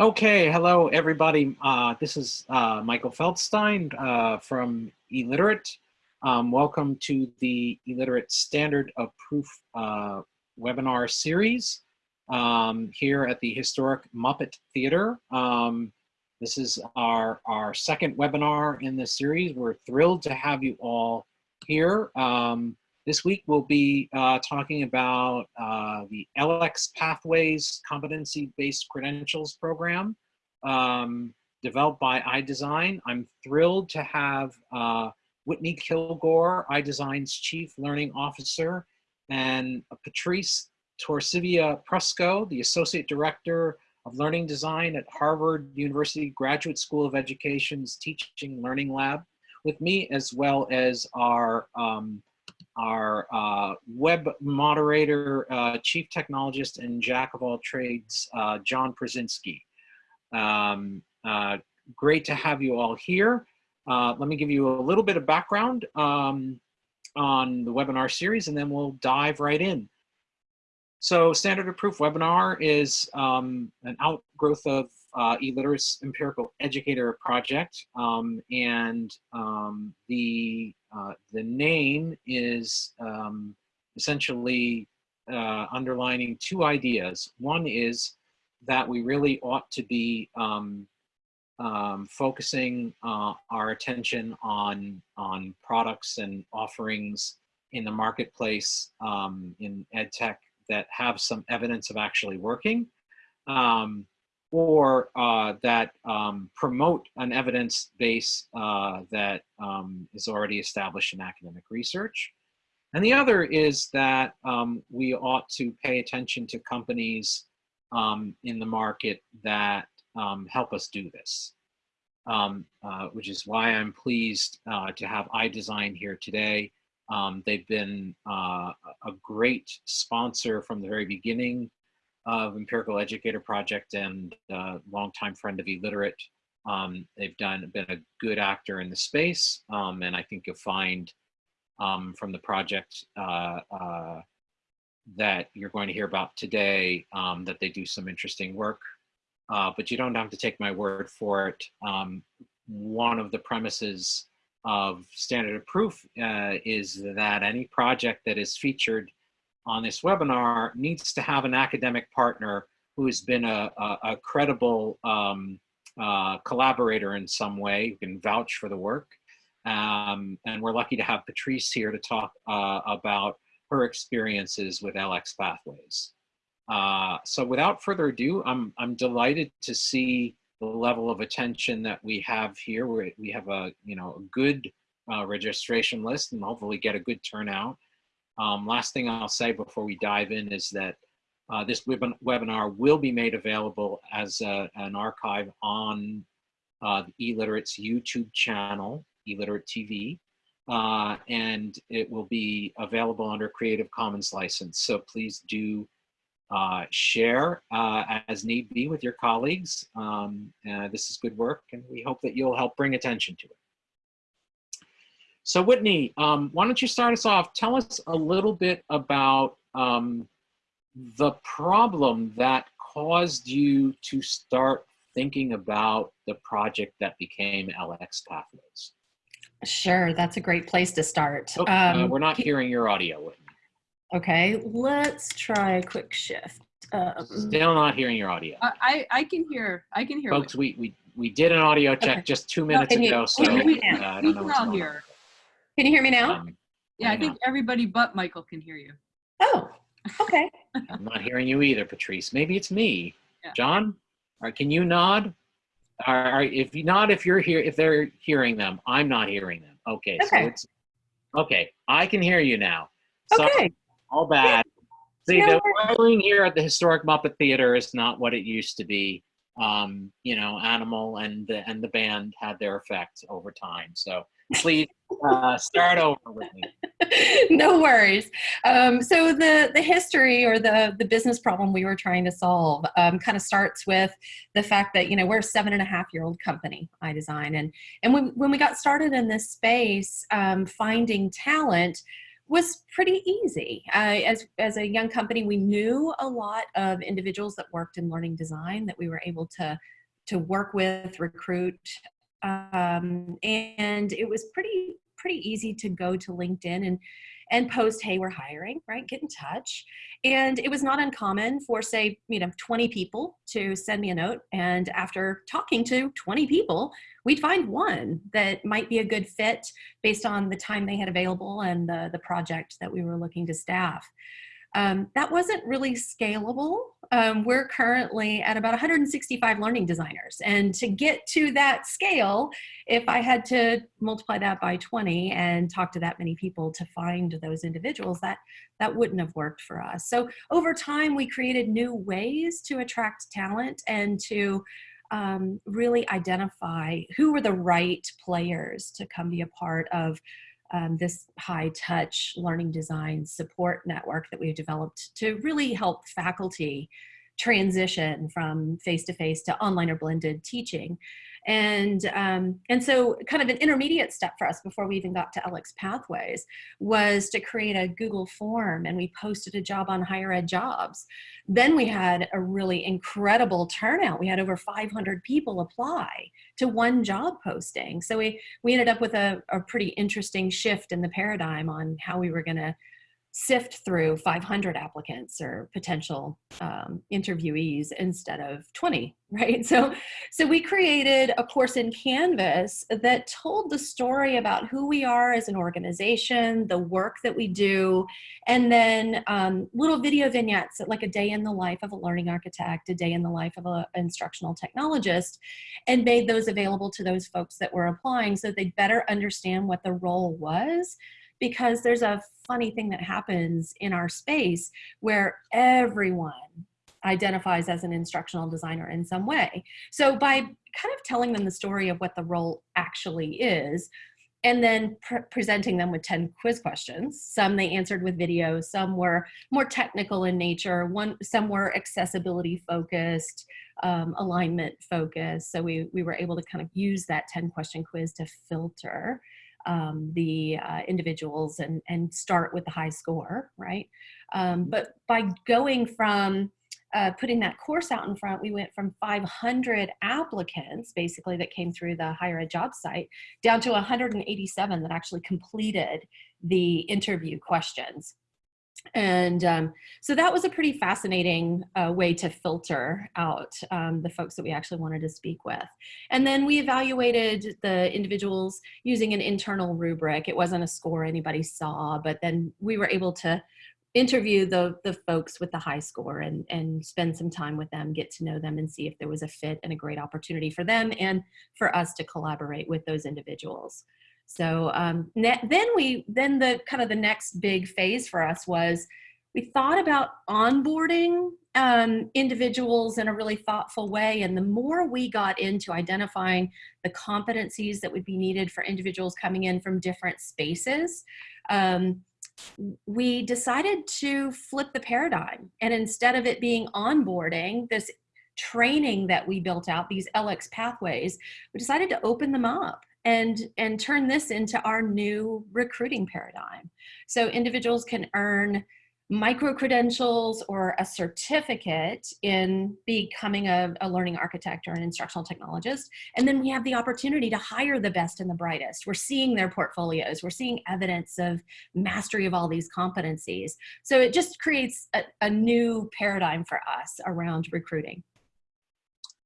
Okay, hello everybody. Uh, this is uh, Michael Feldstein uh, from eLiterate. Um, welcome to the eLiterate Standard of Proof uh, webinar series um, here at the historic Muppet Theater. Um, this is our, our second webinar in this series. We're thrilled to have you all here. Um, this week we'll be uh, talking about uh, the LX Pathways Competency-Based Credentials Program um, developed by iDesign. I'm thrilled to have uh, Whitney Kilgore, iDesign's Chief Learning Officer, and Patrice Torcivia Prusko, the Associate Director of Learning Design at Harvard University Graduate School of Education's Teaching Learning Lab with me, as well as our um, our uh, web moderator, uh, chief technologist, and jack of all trades, uh, John Przinski. Um, uh, great to have you all here. Uh, let me give you a little bit of background um, on the webinar series, and then we'll dive right in. So Standard of Proof webinar is um, an outgrowth of uh, eLiterate's Empirical Educator Project. Um, and um, the, uh, the name is um, essentially uh, underlining two ideas. One is that we really ought to be um, um, focusing uh, our attention on, on products and offerings in the marketplace um, in ed tech that have some evidence of actually working. Um, or uh, that um, promote an evidence base uh, that um, is already established in academic research. And the other is that um, we ought to pay attention to companies um, in the market that um, help us do this, um, uh, which is why I'm pleased uh, to have iDesign here today. they've been uh, a great sponsor from the very beginning of Empirical Educator Project and uh, longtime friend of eLiterate. Um, they've done been a good actor in the space, um, and I think you'll find um, from the project uh, uh, that you're going to hear about today um, that they do some interesting work. Uh, but you don't have to take my word for it. Um, one of the premises of standard of proof uh, is that any project that is featured on this webinar needs to have an academic partner who has been a, a, a credible um, uh, collaborator in some way, who can vouch for the work. Um, and we're lucky to have Patrice here to talk uh, about her experiences with LX Pathways. Uh, so without further ado, I'm, I'm delighted to see the level of attention that we have here. we we have a, you know, a good uh, registration list and hopefully get a good turnout. Um, last thing I'll say before we dive in is that uh, this web webinar will be made available as a, an archive on uh, the eLiterate's YouTube channel, eLiterate TV, uh, and it will be available under Creative Commons license. So please do uh, share uh, as need be with your colleagues. Um, this is good work, and we hope that you'll help bring attention to it. So Whitney, um, why don't you start us off? Tell us a little bit about um, the problem that caused you to start thinking about the project that became LX Pathways. Sure, that's a great place to start. Oh, uh, um, uh, we're not hearing your audio, Whitney. Okay, let's try a quick shift. Um, Still not hearing your audio. I, I can hear, I can hear. Folks, we, we, we did an audio check okay. just two minutes no, ago, you, so uh, I don't know what's going on. Can you hear me now? Um, yeah, I think everybody but Michael can hear you. Oh, okay. I'm not hearing you either, Patrice. Maybe it's me. Yeah. John, or can you nod? Or, if you nod, if you're here, if they're hearing them, I'm not hearing them. Okay, okay. so it's okay. I can hear you now. So okay. All bad. See, no, the wiring here at the historic Muppet Theater is not what it used to be. Um, you know, Animal and the and the band had their effect over time. So please uh, start over with me. no worries. Um, so the, the history or the, the business problem we were trying to solve um, kind of starts with the fact that, you know, we're a seven and a half year old company, iDesign. And, and when, when we got started in this space, um, finding talent, was pretty easy. Uh, as, as a young company, we knew a lot of individuals that worked in learning design that we were able to, to work with, recruit, um, and it was pretty, pretty easy to go to LinkedIn and, and post, hey, we're hiring, right? Get in touch. And it was not uncommon for say, you know, 20 people to send me a note. And after talking to 20 people, we'd find one that might be a good fit based on the time they had available and the, the project that we were looking to staff. Um, that wasn't really scalable. Um, we're currently at about 165 learning designers. And to get to that scale, if I had to multiply that by 20 and talk to that many people to find those individuals, that, that wouldn't have worked for us. So over time, we created new ways to attract talent and to um, really identify who were the right players to come be a part of um, this high touch learning design support network that we've developed to really help faculty transition from face-to-face -to, -face to online or blended teaching. And, um, and so kind of an intermediate step for us before we even got to LX Pathways was to create a Google form and we posted a job on higher ed jobs. Then we had a really incredible turnout. We had over 500 people apply to one job posting. So we, we ended up with a, a pretty interesting shift in the paradigm on how we were gonna sift through 500 applicants or potential um, interviewees instead of 20, right? So, so we created a course in Canvas that told the story about who we are as an organization, the work that we do, and then um, little video vignettes like a day in the life of a learning architect, a day in the life of an instructional technologist, and made those available to those folks that were applying so they'd better understand what the role was because there's a funny thing that happens in our space where everyone identifies as an instructional designer in some way. So by kind of telling them the story of what the role actually is, and then pre presenting them with 10 quiz questions. Some they answered with video, some were more technical in nature, one, some were accessibility focused, um, alignment focused. So we, we were able to kind of use that 10 question quiz to filter um, the uh, individuals and, and start with the high score, right? Um, mm-hmm. but by going from uh, putting that course out in front, we went from 500 applicants, basically, that came through the higher ed job site, down to 187 that actually completed the interview questions. And um, so that was a pretty fascinating uh, way to filter out um, the folks that we actually wanted to speak with. And then we evaluated the individuals using an internal rubric. It wasn't a score anybody saw, but then we were able to interview the, the folks with the high score and, and spend some time with them, get to know them and see if there was a fit and a great opportunity for them and for us to collaborate with those individuals. So um, then we, then the kind of the next big phase for us was we thought about onboarding um, individuals in a really thoughtful way. And the more we got into identifying the competencies that would be needed for individuals coming in from different spaces, um, we decided to flip the paradigm. And instead of it being onboarding, this training that we built out, these LX pathways, we decided to open them up and, and turn this into our new recruiting paradigm. So individuals can earn micro credentials or a certificate in becoming a, a, learning architect or an instructional technologist. And then we have the opportunity to hire the best and the brightest. We're seeing their portfolios. We're seeing evidence of mastery of all these competencies. So it just creates a, a new paradigm for us around recruiting.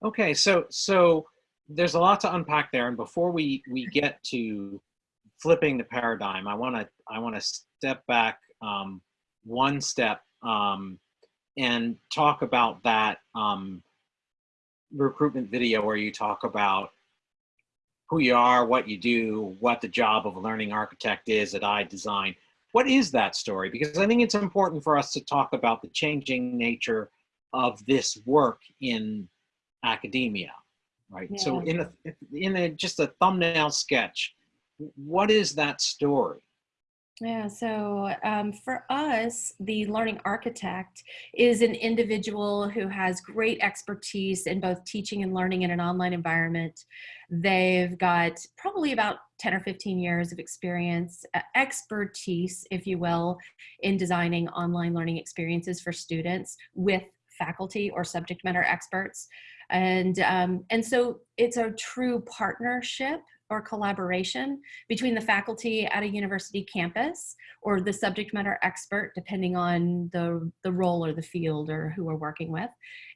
Okay, so so there's a lot to unpack there. And before we, we get to flipping the paradigm, I want to I want to step back um, one step um, and talk about that um, recruitment video where you talk about who you are, what you do, what the job of a learning architect is at iDesign. What is that story? Because I think it's important for us to talk about the changing nature of this work in academia right? Yeah. So in a in a just a thumbnail sketch, what is that story? Yeah, so um, for us, the learning architect is an individual who has great expertise in both teaching and learning in an online environment. They've got probably about 10 or 15 years of experience, uh, expertise, if you will, in designing online learning experiences for students with faculty or subject matter experts. And, um, and so it's a true partnership or collaboration between the faculty at a university campus or the subject matter expert, depending on the, the role or the field or who we're working with,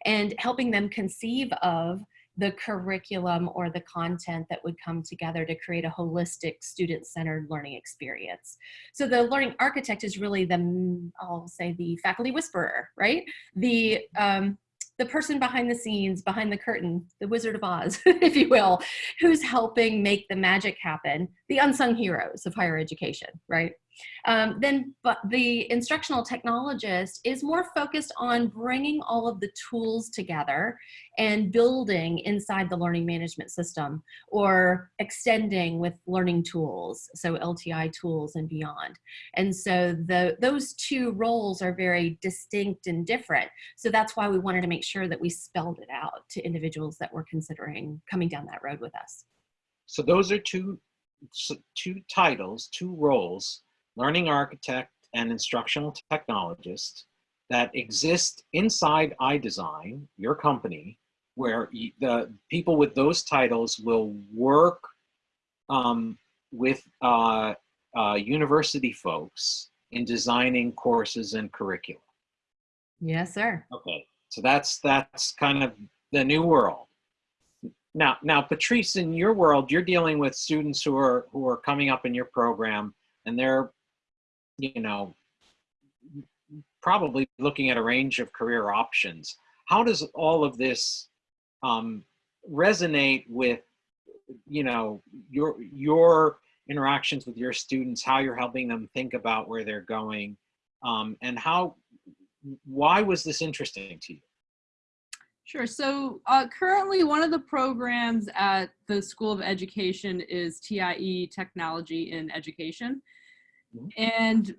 and helping them conceive of the curriculum or the content that would come together to create a holistic student-centered learning experience. So the learning architect is really the, I'll say the faculty whisperer, right? The, um, the person behind the scenes, behind the curtain, the Wizard of Oz, if you will, who's helping make the magic happen, the unsung heroes of higher education, right? Um, then but the instructional technologist is more focused on bringing all of the tools together and building inside the learning management system or extending with learning tools, so LTI tools and beyond. And so the, those two roles are very distinct and different. So that's why we wanted to make sure that we spelled it out to individuals that were considering coming down that road with us. So those are two, two titles, two roles learning architect, and instructional technologist that exist inside iDesign, your company, where the people with those titles will work um, with uh, uh, university folks in designing courses and curricula. Yes, sir. Okay, so that's that's kind of the new world. Now, now, Patrice, in your world, you're dealing with students who are who are coming up in your program, and they're you know, probably looking at a range of career options. How does all of this um, resonate with, you know, your your interactions with your students, how you're helping them think about where they're going, um, and how, why was this interesting to you? Sure. So uh, currently one of the programs at the School of Education is TIE Technology in Education. And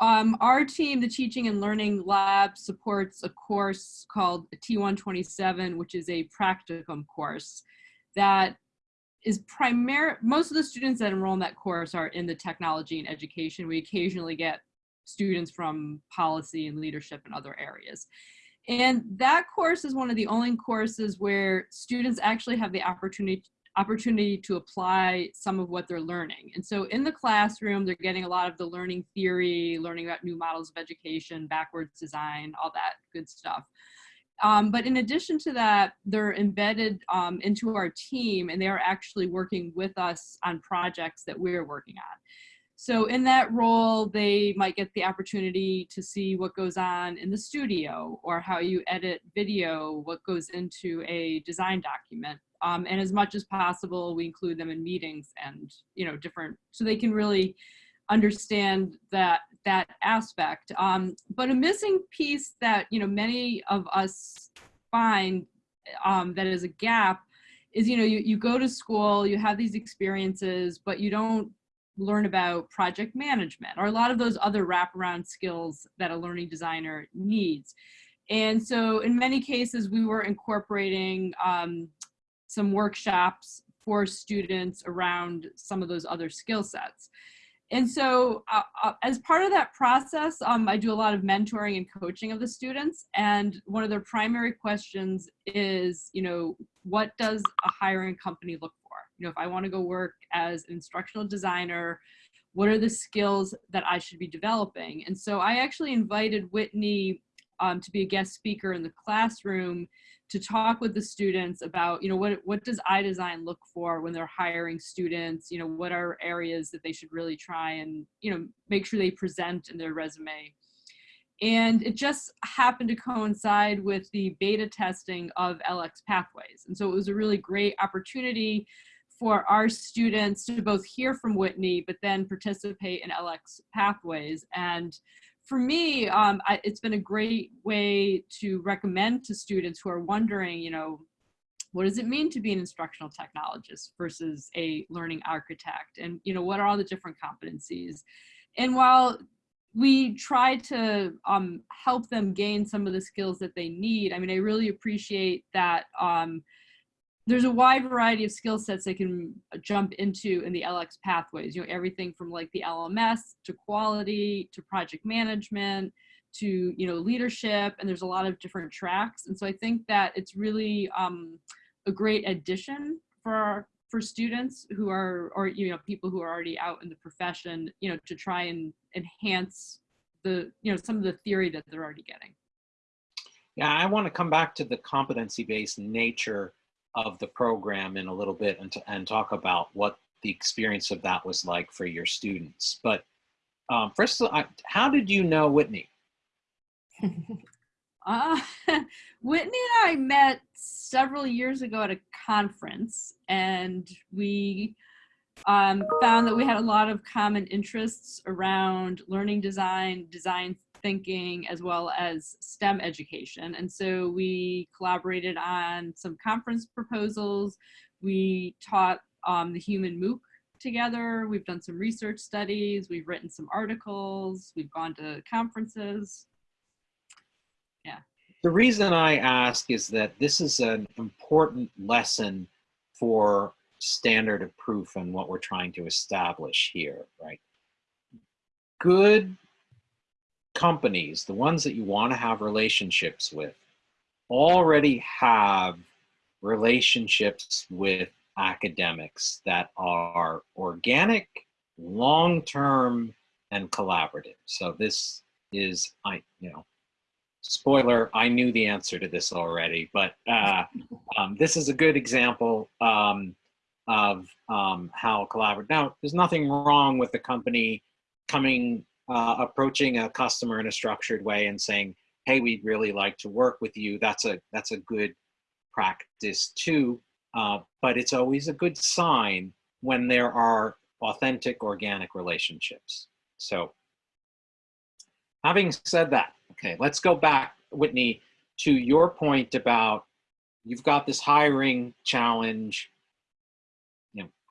um, our team, the Teaching and Learning Lab, supports a course called T127, which is a practicum course that is primary. Most of the students that enroll in that course are in the technology and education. We occasionally get students from policy and leadership and other areas. And that course is one of the only courses where students actually have the opportunity opportunity to apply some of what they're learning. And so in the classroom, they're getting a lot of the learning theory, learning about new models of education, backwards design, all that good stuff. Um, but in addition to that, they're embedded um, into our team and they are actually working with us on projects that we're working on. So in that role, they might get the opportunity to see what goes on in the studio or how you edit video, what goes into a design document. Um, and as much as possible, we include them in meetings and, you know, different, so they can really understand that that aspect. Um, but a missing piece that, you know, many of us find um, that is a gap is, you know, you, you go to school, you have these experiences, but you don't learn about project management or a lot of those other wraparound skills that a learning designer needs. And so in many cases, we were incorporating um, some workshops for students around some of those other skill sets. And so uh, uh, as part of that process, um, I do a lot of mentoring and coaching of the students. And one of their primary questions is, you know, what does a hiring company look for? You know, if I want to go work as an instructional designer, what are the skills that I should be developing? And so I actually invited Whitney um, to be a guest speaker in the classroom to talk with the students about, you know, what, what does iDesign look for when they're hiring students? You know, what are areas that they should really try and, you know, make sure they present in their resume. And it just happened to coincide with the beta testing of LX Pathways. And so it was a really great opportunity for our students to both hear from Whitney, but then participate in LX Pathways. And for me, um, I, it's been a great way to recommend to students who are wondering, you know, what does it mean to be an instructional technologist versus a learning architect? And, you know, what are all the different competencies? and while we try to um, help them gain some of the skills that they need, I mean, I really appreciate that um, there's a wide variety of skill sets they can jump into in the LX pathways, you know, everything from like the LMS to quality to project management to, you know, leadership, and there's a lot of different tracks. And so I think that it's really um, a great addition for our, for students who are, or, you know, people who are already out in the profession, you know, to try and enhance the, you know, some of the theory that they're already getting. Yeah, I want to come back to the competency-based nature of the program in a little bit and, and talk about what the experience of that was like for your students. But um, first, I, how did you know Whitney? Uh, Whitney and I met several years ago at a conference, and we um, found that we had a lot of common interests around learning design, design thinking, as well as STEM education. And so we collaborated on some conference proposals. We taught um, the human MOOC together. We've done some research studies. We've written some articles. We've gone to conferences. Yeah. The reason I ask is that this is an important lesson for standard of proof and what we're trying to establish here, right? Good companies, the ones that you want to have relationships with, already have relationships with academics that are organic, long-term, and collaborative. So this is, I, you know, spoiler, I knew the answer to this already, but uh, um, this is a good example um, of um, how collaborative. Now, there's nothing wrong with the company coming, uh, approaching a customer in a structured way and saying, hey, we'd really like to work with you. That's a, that's a good practice too, uh, but it's always a good sign when there are authentic organic relationships. So having said that, okay, let's go back, Whitney, to your point about you've got this hiring challenge.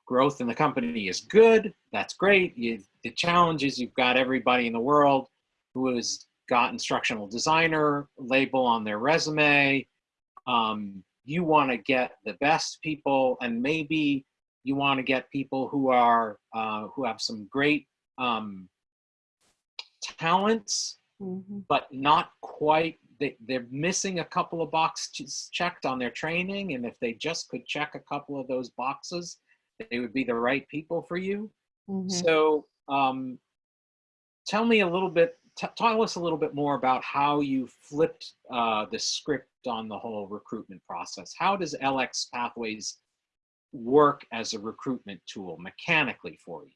Growth in the company is good. That's great. You, the challenge is you've got everybody in the world who has got instructional designer label on their resume. Um, you want to get the best people, and maybe you want to get people who are uh, who have some great um, talents Mhm. but not quite they, they're missing a couple of boxes checked on their training and if they just could check a couple of those boxes they would be the right people for you Mhm. so um, tell me a little bit tell us a little bit more about how you flipped uh, the script on the whole recruitment process how does lx pathways work as a recruitment tool mechanically for you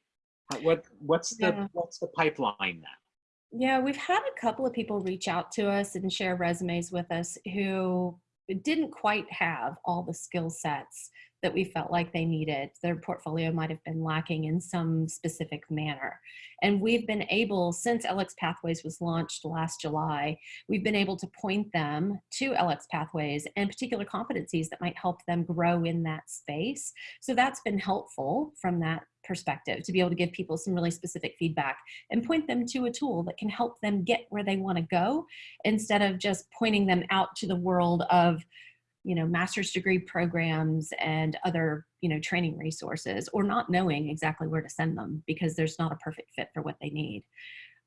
what what's the Yeah. what's the pipeline now Yeah, we've had a couple of people reach out to us and share resumes with us who didn't quite have all the skill sets that we felt like they needed. Their portfolio might have been lacking in some specific manner. And we've been able, since LX Pathways was launched last July, we've been able to point them to LX Pathways and particular competencies that might help them grow in that space. So that's been helpful from that perspective to be able to give people some really specific feedback and point them to a tool that can help them get where they want to go instead of just pointing them out to the world of you know master's degree programs and other you know training resources or not knowing exactly where to send them because there's not a perfect fit for what they need.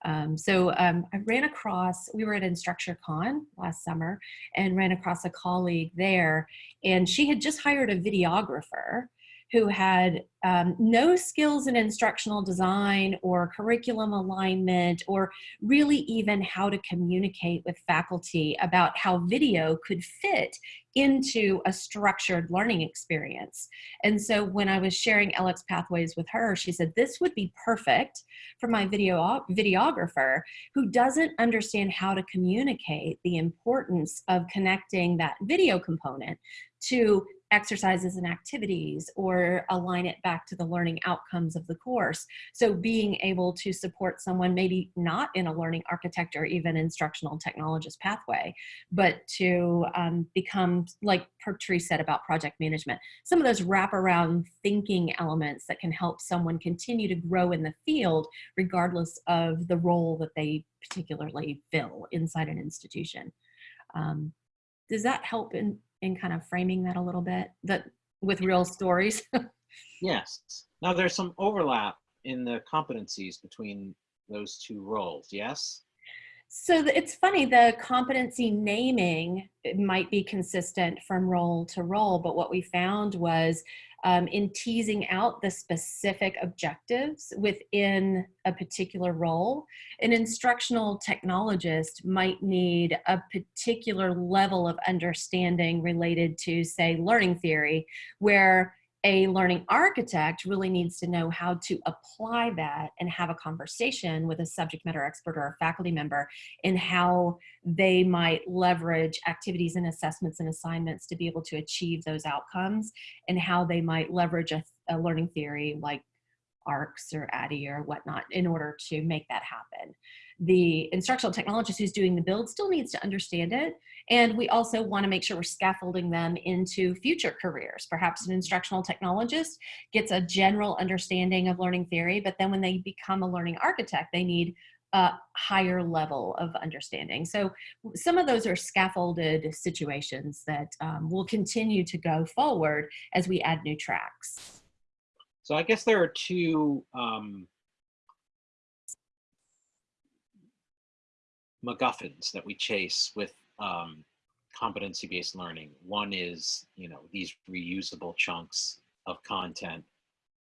Um, so um, I ran across, we were at InstructureCon last summer and ran across a colleague there and she had just hired a videographer who had um, no skills in instructional design or curriculum alignment or really even how to communicate with faculty about how video could fit into a structured learning experience. And so when I was sharing LX Pathways with her, she said, this would be perfect for my video videographer who doesn't understand how to communicate the importance of connecting that video component to exercises and activities or align it back to the learning outcomes of the course. So being able to support someone maybe not in a learning architect or even instructional technologist pathway, but to um, become, like Patrice said about project management, some of those wraparound thinking elements that can help someone continue to grow in the field regardless of the role that they particularly fill inside an institution. Um, does that help in, in kind of framing that a little bit that with real stories? Yes. Now there's some overlap in the competencies between those two roles, yes? So it's funny, the competency naming might be consistent from role to role, but what we found was um, in teasing out the specific objectives within a particular role, an instructional technologist might need a particular level of understanding related to, say, learning theory, where a learning architect really needs to know how to apply that and have a conversation with a subject matter expert or a faculty member in how they might leverage activities and assessments and assignments to be able to achieve those outcomes and how they might leverage a, a learning theory like ARCS or ADDIE or whatnot in order to make that happen. The instructional technologist who's doing the build still needs to understand it. And we also wanna make sure we're scaffolding them into future careers. Perhaps an instructional technologist gets a general understanding of learning theory, but then when they become a learning architect, they need a higher level of understanding. So some of those are scaffolded situations that um, will continue to go forward as we add new tracks. So I guess there are two um, MacGuffins that we chase with um, competency-based learning. One is, you know, these reusable chunks of content,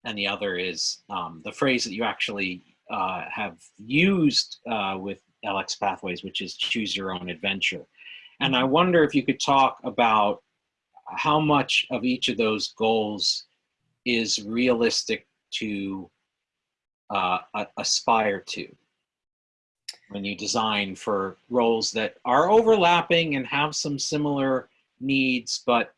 and the other is um, the phrase that you actually uh, have used uh, with LX Pathways, which is choose your own adventure. And I wonder if you could talk about how much of each of those goals is realistic to uh, aspire to when you design for roles that are overlapping and have some similar needs, but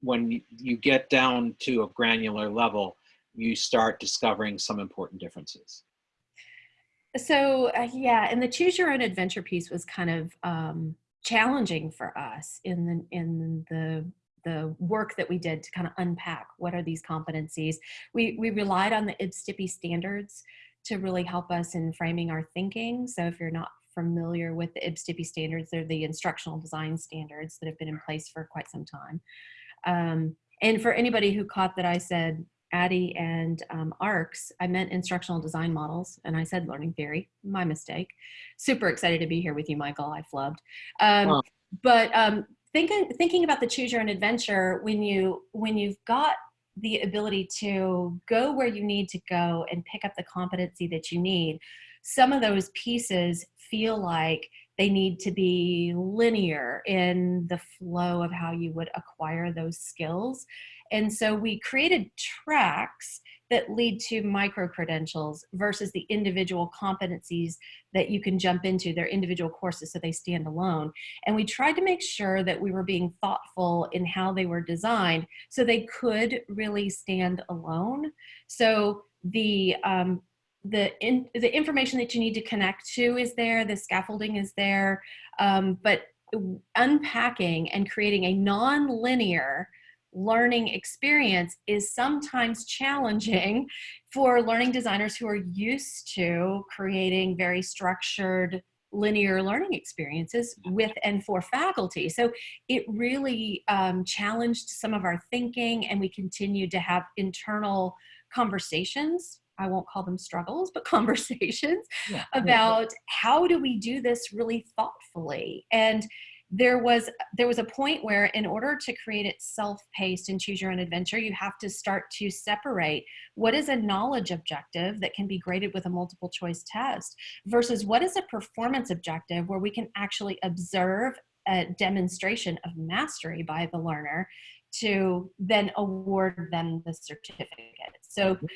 when you- get down to a granular level, you start discovering some important differences. So uh, yeah, and the choose your own adventure piece was kind of um, challenging for us in the in the the work that we did to kind of unpack what are these competencies. We we relied on the IBSTPI standards to really help us in framing our thinking. So if you're not familiar with the IBSTPI standards, they're the instructional design standards that have been in place for quite some time. Um, and for anybody who caught that I said ADDIE and um, ARCS, I meant instructional design models, and I said learning theory. My mistake. Super excited to be here with you, Michael. I flubbed. Um, Oh. But um, thinking thinking about the choose your own adventure, when you when you've got the ability to go where you need to go and pick up the competency that you need, some of those pieces feel like they need to be linear in the flow of how you would acquire those skills. And so we created tracks that lead to micro credentials versus the individual competencies that you can jump into, their individual courses so they stand alone. And we tried to make sure that we were being thoughtful in how they were designed so they could really stand alone. So the um, the in, the information that you need to connect to is there, the scaffolding is there, um, but unpacking and creating a non-linear learning experience is sometimes challenging for learning designers who are used to creating very structured linear learning experiences with and for faculty. So it really um, challenged some of our thinking and we continued to have internal conversations. I won't call them struggles, but conversations Yeah. about how do we do this really thoughtfully. And there was there was a point where in order to create it self-paced and choose your own adventure you have to start to separate what is a knowledge objective that can be graded with a multiple choice test versus what is a performance objective where we can actually observe a demonstration of mastery by the learner to then award them the certificate. So mm-hmm.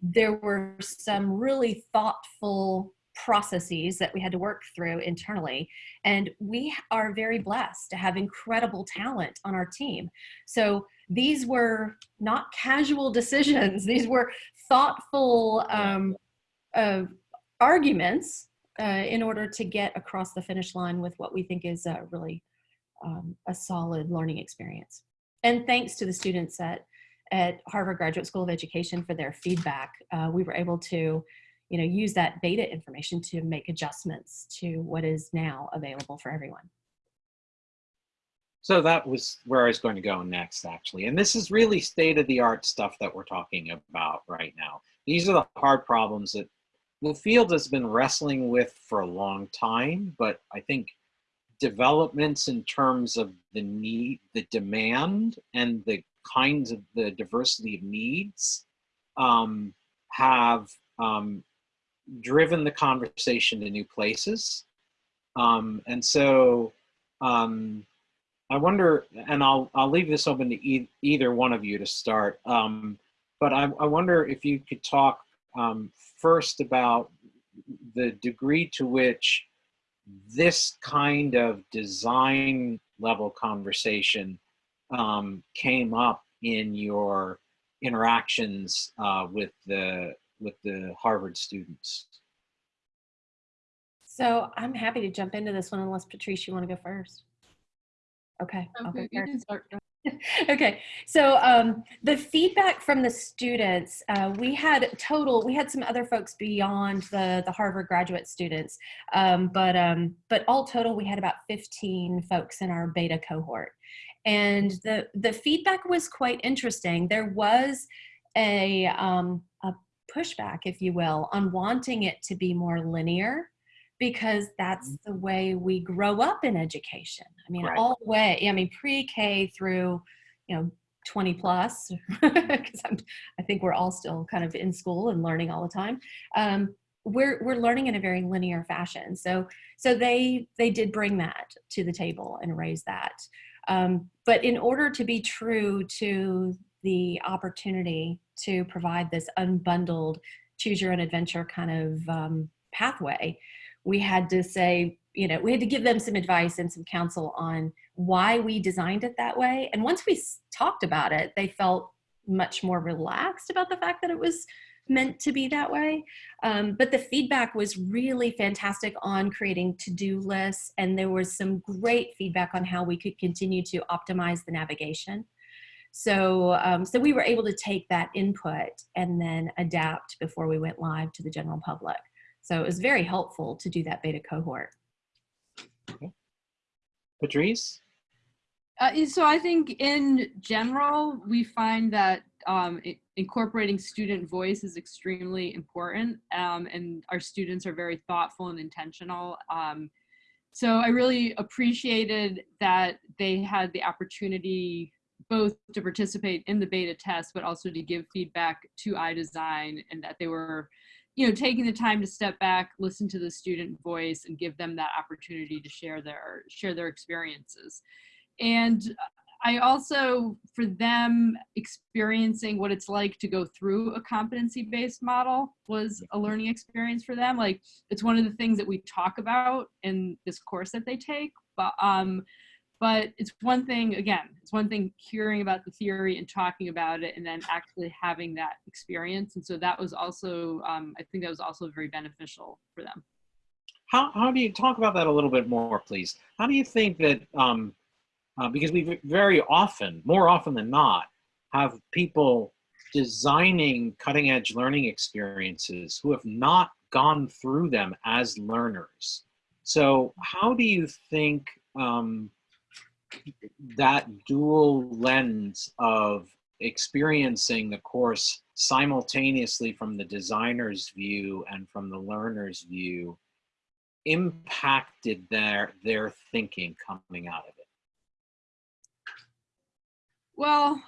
there were some really thoughtful processes that we had to work through internally. And we are very blessed to have incredible talent on our team. So these were not casual decisions. These were thoughtful um, uh, arguments uh, in order to get across the finish line with what we think is a really um, a solid learning experience. And thanks to the students at, at Harvard Graduate School of Education for their feedback, uh, we were able to you know, use that beta information to make adjustments to what is now available for everyone. So that was where I was going to go next, actually. And this is really state of the art stuff that we're talking about right now. These are the hard problems that the field has been wrestling with for a long time, but I think developments in terms of the need, the demand, and the kinds of the diversity of needs um, have um, driven the conversation to new places. Um, and so um, I wonder, and I'll, I'll leave this open to e either one of you to start, um, but I, I wonder if you could talk um, first about the degree to which this kind of design level conversation um, came up in your interactions uh, with the with the Harvard students. So I'm happy to jump into this one unless Patrice, you want to go first. Okay, I'll go Okay, you first. can start. okay, so um, the feedback from the students, uh, we had total, we had some other folks beyond the, the Harvard graduate students, um, but, um, but all total, we had about 15 folks in our beta cohort. And the, the feedback was quite interesting. There was a, um, a pushback, if you will, on wanting it to be more linear because that's the way we grow up in education. I mean, Right. all the way, I mean, pre-K through, you know, 20 plus, because I think we're all still kind of in school and learning all the time. Um, we're, we're learning in a very linear fashion. So, so they, they did bring that to the table and raise that. Um, but in order to be true to the opportunity to provide this unbundled choose your own adventure kind of um, pathway, we had to say, you know, we had to give them some advice and some counsel on why we designed it that way. And once we talked about it, they felt much more relaxed about the fact that it was meant to be that way. Um, but the feedback was really fantastic on creating to-do lists. And there was some great feedback on how we could continue to optimize the navigation. So, um, so we were able to take that input and then adapt before we went live to the general public. So it was very helpful to do that beta cohort. Patrice? Uh, so I think in general, we find that um, i- incorporating student voice is extremely important um, and our students are very thoughtful and intentional. Um, so I really appreciated that they had the opportunity both to participate in the beta test, but also to give feedback to iDesign and that they were you know, taking the time to step back, listen to the student voice and give them that opportunity to share their, share their experiences. And I also, for them, experiencing what it's like to go through a competency-based model was a learning experience for them. Like, it's one of the things that we talk about in this course that they take, but um, but it's one thing, again, it's one thing hearing about the theory and talking about it and then actually having that experience. And so that was also, um, I think that was also very beneficial for them. How, how do you talk about that a little bit more, please? How do you think that, um, uh, because we very often, more often than not, have people designing cutting edge learning experiences who have not gone through them as learners. So how do you think um, that dual lens of experiencing the course simultaneously from the designer's view and from the learner's view impacted their their thinking coming out of it? Well,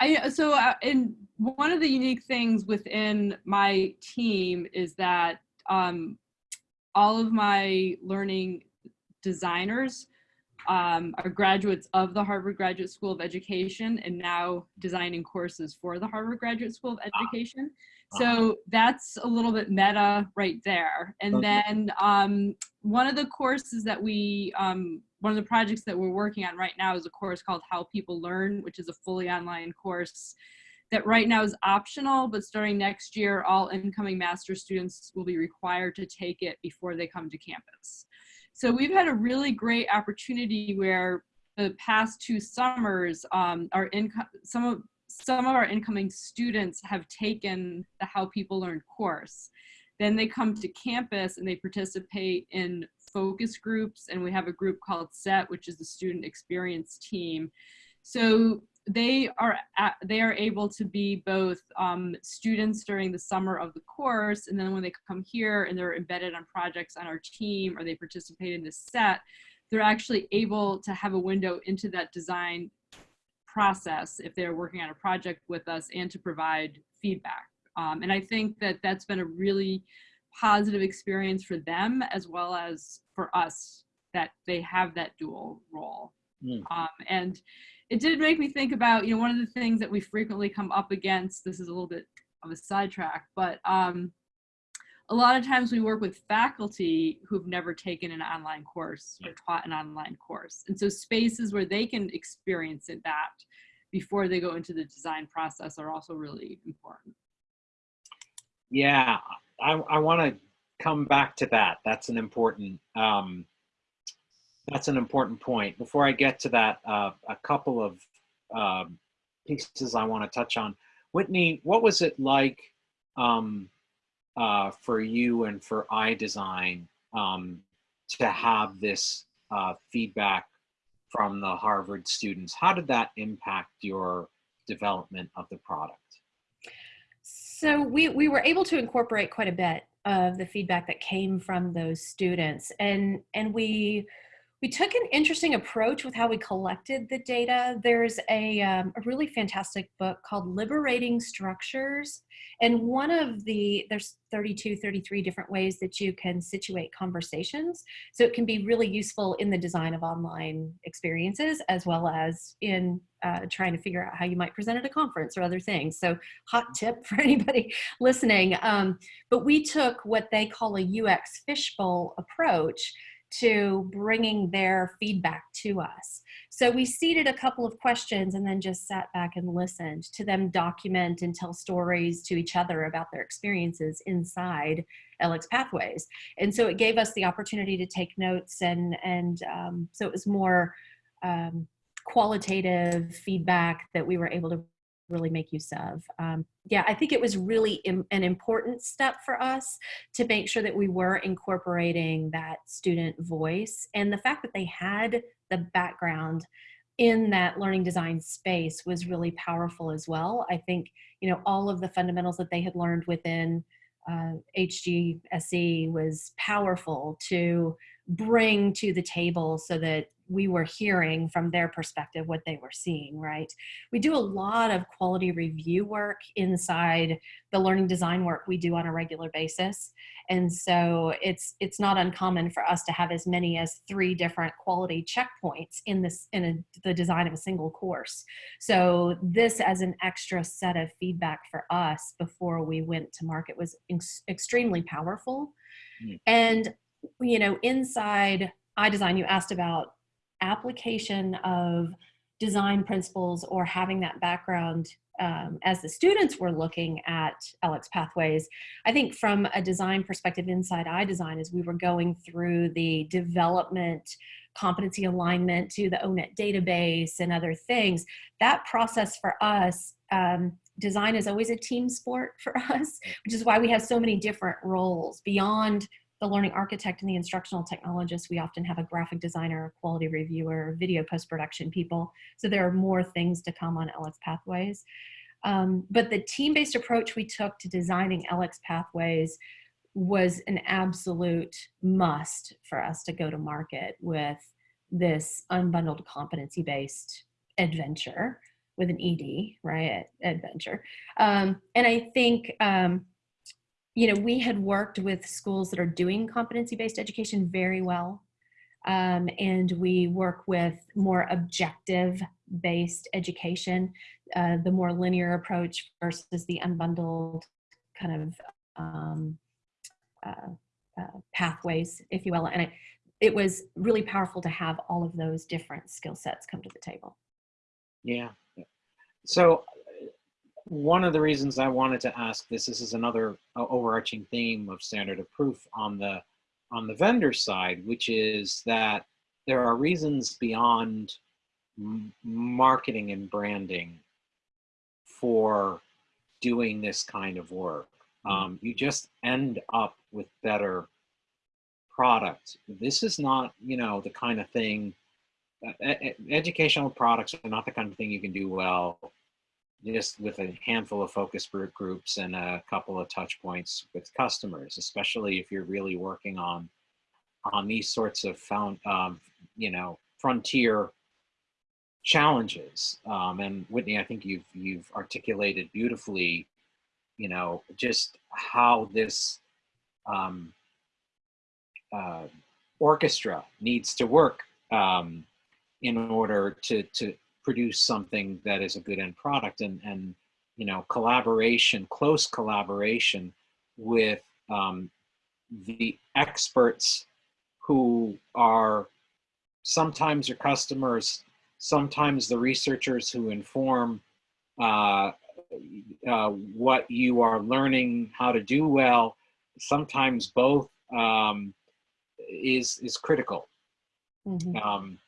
I, so uh, and one of the unique things within my team is that um, all of my learning designers um, are graduates of the Harvard Graduate School of Education and now designing courses for the Harvard Graduate School of Education. So that's a little bit meta right there. And Okay. then um, one of the courses that we um, one of the projects that we're working on right now is a course called How People Learn, which is a fully online course that right now is optional, but starting next year, all incoming master students will be required to take it before they come to campus. So we've had a really great opportunity where the past two summers, um, our some of some of our incoming students have taken the How People Learn course. Then they come to campus and they participate in focus groups, and we have a group called SET, which is the Student Experience Team. So they are at, they are able to be both um, students during the summer of the course, and then when they come here and they're embedded on projects on our team or they participate in the set, they're actually able to have a window into that design process if they're working on a project with us and to provide feedback. Um, and I think that that's been a really positive experience for them as well as for us that they have that dual role. Mm. Um, and it did make me think about, you know, one of the things that we frequently come up against, this is a little bit of a sidetrack, but um, a lot of times we work with faculty who've never taken an online course or taught an online course. And so spaces where they can experience it that before they go into the design process are also really important. Yeah, I, I want to come back to that. That's an important um, that's an important point. Before I get to that, uh, a couple of uh, pieces I want to touch on. Whitney, what was it like um, uh, for you and for iDesign um, to have this uh, feedback from the Harvard students? How did that impact your development of the product? So we, we were able to incorporate quite a bit of the feedback that came from those students and, and we, we took an interesting approach with how we collected the data. There's a, um, a really fantastic book called Liberating Structures. And one of the, there's 32, 33 different ways that you can situate conversations. So it can be really useful in the design of online experiences as well as in uh, trying to figure out how you might present at a conference or other things. So hot tip for anybody listening. Um, but we took what they call a UX fishbowl approach to bringing their feedback to us. So we seeded a couple of questions and then just sat back and listened to them document and tell stories to each other about their experiences inside LX Pathways. And so it gave us the opportunity to take notes and, and um, so it was more um, qualitative feedback that we were able to really make use of. Um, yeah, I think it was really Im an important step for us to make sure that we were incorporating that student voice and the fact that they had the background in that learning design space was really powerful as well. I think, you know, all of the fundamentals that they had learned within uh, HGSE was powerful to bring to the table so that we were hearing from their perspective what they were seeing, right? We do a lot of quality review work inside the learning design work we do on a regular basis. And so it's it's not uncommon for us to have as many as three different quality checkpoints in this in a, the design of a single course. So this as an extra set of feedback for us before we went to market was extremely powerful. Mm. And you know, inside iDesign, you asked about application of design principles or having that background um, as the students were looking at LX Pathways, I think from a design perspective inside iDesign as we were going through the development competency alignment to the ONET database and other things, that process for us, um, design is always a team sport for us, which is why we have so many different roles beyond the learning architect and the instructional technologist, we often have a graphic designer, quality reviewer, video post-production people. So there are more things to come on LX Pathways. Um, but the team-based approach we took to designing LX Pathways was an absolute must for us to go to market with this unbundled competency-based adventure with an ED, right, adventure. Um, and I think um, you know, we had worked with schools that are doing competency-based education very well. Um, and we work with more objective-based education, uh, the more linear approach versus the unbundled kind of um, uh, uh, pathways, if you will. And it was really powerful to have all of those different skill sets come to the table. Yeah. So one of the reasons I wanted to ask this, this is another uh, overarching theme of standard of proof on the on the vendor side, which is that there are reasons beyond marketing and branding for doing this kind of work. Um, you just end up with better product. This is not, you know, the kind of thing uh, educational products are not the kind of thing you can do well just with a handful of focus group groups and a couple of touch points with customers, especially if you're really working on on these sorts of found, um, you know, frontier challenges. Um, and Whitney, I think you've you've articulated beautifully, you know, just how this um, uh, orchestra needs to work um, in order to to produce something that is a good end product and and you know collaboration close collaboration with um, the experts who are sometimes your customers sometimes the researchers who inform uh, uh, what you are learning how to do well sometimes both um, is is critical Mhm. um,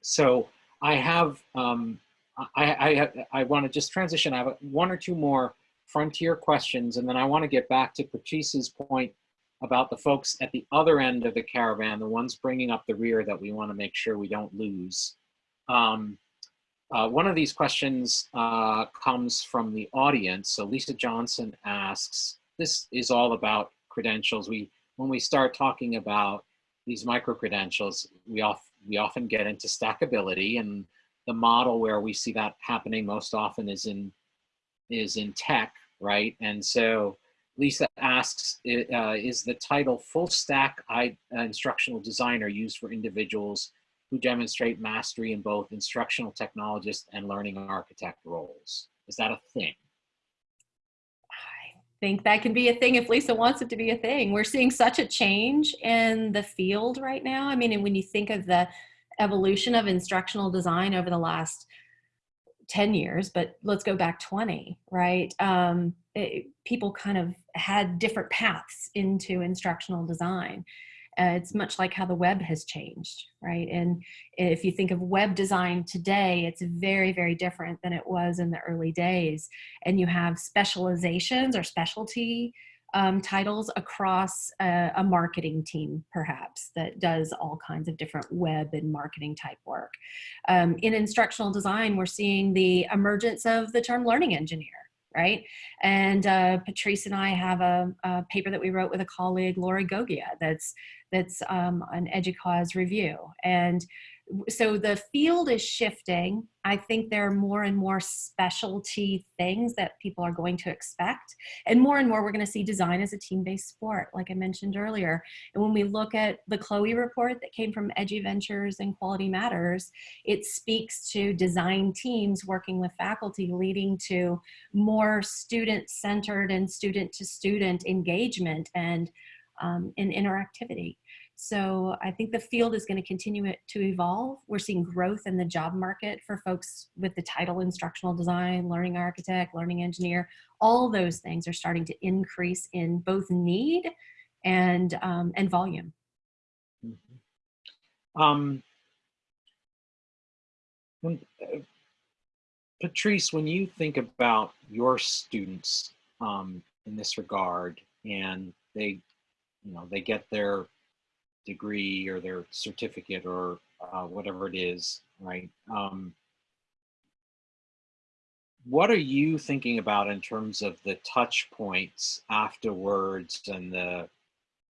so I have, um, I, I, I want to just transition. I have one or two more frontier questions, and then I want to get back to Patrice's point about the folks at the other end of the caravan, the ones bringing up the rear that we want to make sure we don't lose. Um, uh, one of these questions uh, comes from the audience. So Lisa Johnson asks, this is all about credentials. We, when we start talking about these micro credentials, we, we often get into stackability and the model where we see that happening most often is in, is in tech, right? And so Lisa asks, uh, is the title full stack I, uh, instructional designer used for individuals who demonstrate mastery in both instructional technologist and learning architect roles? Is that a thing? Think that can be a thing if Lisa wants it to be a thing. We're seeing such a change in the field right now. I mean, and when you think of the evolution of instructional design over the last 10 years, but let's go back 20, right? Um, it, people kind of had different paths into instructional design. Uh, it's much like how the web has changed, right? And if you think of web design today, it's very, very different than it was in the early days. And you have specializations or specialty um, titles across a, a, marketing team, perhaps, that does all kinds of different web and marketing type work. Um, in instructional design, we're seeing the emergence of the term learning engineer right? And uh, Patrice and I have a, a, paper that we wrote with a colleague, Laura Gogia, that's that's um, an EDUCAUSE review. And so the field is shifting. I think there are more and more specialty things that people are going to expect. And more and more, we're going to see design as a team-based sport, like I mentioned earlier. And when we look at the Chloe report that came from Eduventures and Quality Matters, it speaks to design teams working with faculty, leading to more student-centered and student-to-student engagement and, um, and interactivity. So I think the field is going to continue to evolve. We're seeing growth in the job market for folks with the title instructional design, learning architect, learning engineer. All those things are starting to increase in both need and, um, and volume. Mm -hmm. um, when, uh, Patrice, when you think about your students um, in this regard and they, you know, they get their degree or their certificate or uh, whatever it is, right? Um, what are you thinking about in terms of the touch points afterwards and the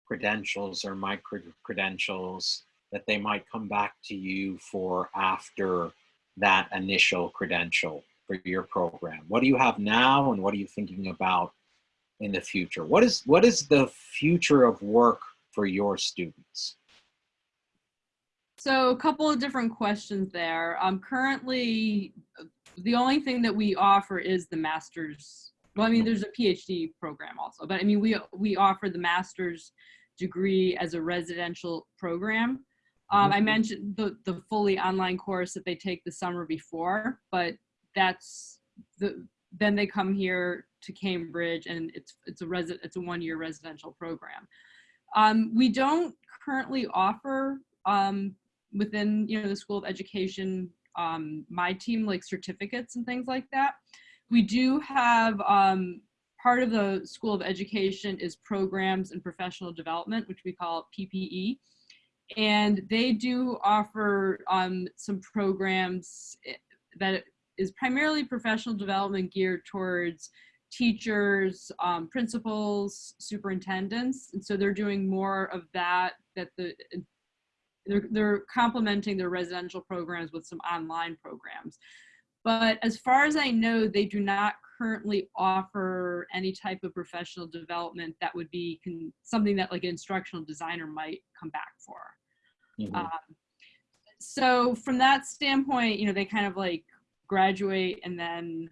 credentials or micro credentials that they might come back to you for after that initial credential for your program? What do you have now and what are you thinking about in the future? What is, what is the future of work for your students? So a couple of different questions there. Um, currently, the only thing that we offer is the master's. Well, I mean, there's a PhD program also, but I mean, we we offer the master's degree as a residential program. Um, I Mhm. mentioned the, the fully online course that they take the summer before, but that's the, then they come here to Cambridge and it's, it's a resi, it's a one-year residential program. Um, we don't currently offer, um, within, you know, the School of Education, um, my team, like certificates and things like that. We do have, um, part of the School of Education is programs and professional development, which we call PPE. And they do offer um, some programs eh, that is primarily professional development geared towards teachers, um, principals, superintendents. And so they're doing more of that, that the, they're, they're complementing their residential programs with some online programs. But as far as I know, they do not currently offer any type of professional development that would be something that like an instructional designer might come back for. Mhm. Um, so from that standpoint, you know, they kind of like graduate and then